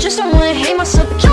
just don't wanna hate myself.